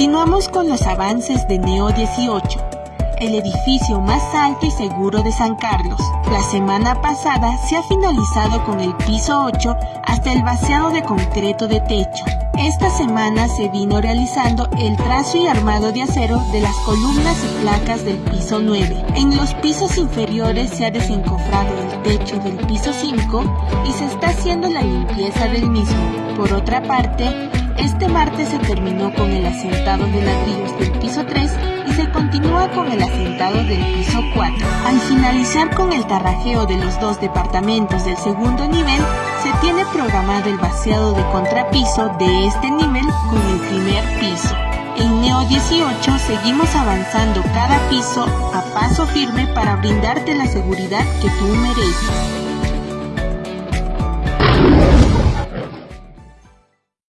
Continuamos con los avances de Neo 18, el edificio más alto y seguro de San Carlos. La semana pasada se ha finalizado con el piso 8 hasta el vaciado de concreto de techo. Esta semana se vino realizando el trazo y armado de acero de las columnas y placas del piso 9. En los pisos inferiores se ha desencofrado el techo del piso 5 y se está haciendo la limpieza del mismo. Por otra parte, este martes se terminó con el asentado de ladrillos del piso 3 y se continúa con el asentado del piso 4. Al finalizar con el tarrajeo de los dos departamentos del segundo nivel, se tiene programado el vaciado de contrapiso de este nivel con el primer piso. En Neo 18 seguimos avanzando cada piso a paso firme para brindarte la seguridad que tú mereces.